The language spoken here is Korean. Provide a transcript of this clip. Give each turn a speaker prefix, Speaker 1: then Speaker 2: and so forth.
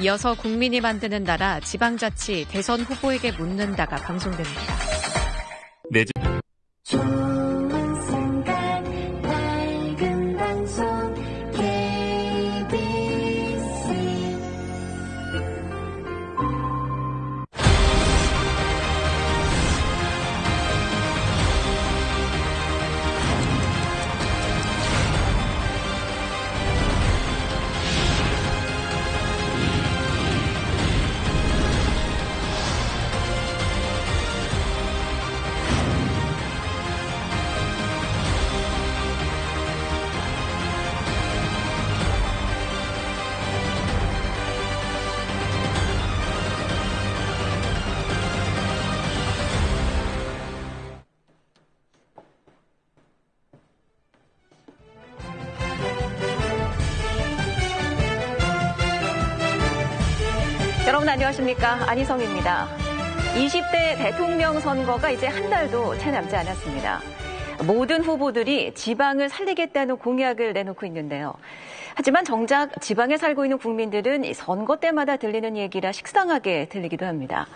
Speaker 1: 이어서 국민이 만드는 나라 지방자치 대선 후보에게 묻는다가 방송됩니다. 네.
Speaker 2: 여러분 안녕하십니까. 안희성입니다. 20대 대통령 선거가 이제 한 달도 채 남지 않았습니다. 모든 후보들이 지방을 살리겠다는 공약을 내놓고 있는데요. 하지만 정작 지방에 살고 있는 국민들은 선거 때마다 들리는 얘기라 식상하게 들리기도 합니다.